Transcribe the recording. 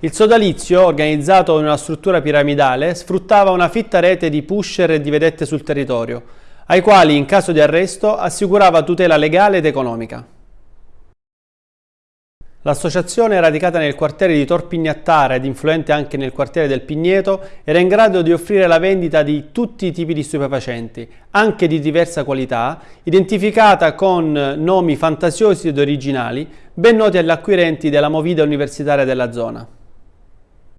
Il sodalizio, organizzato in una struttura piramidale, sfruttava una fitta rete di pusher e di vedette sul territorio, ai quali in caso di arresto assicurava tutela legale ed economica. L'associazione, radicata nel quartiere di Torpignattara ed influente anche nel quartiere del Pigneto, era in grado di offrire la vendita di tutti i tipi di stupefacenti, anche di diversa qualità, identificata con nomi fantasiosi ed originali, ben noti agli acquirenti della movida universitaria della zona.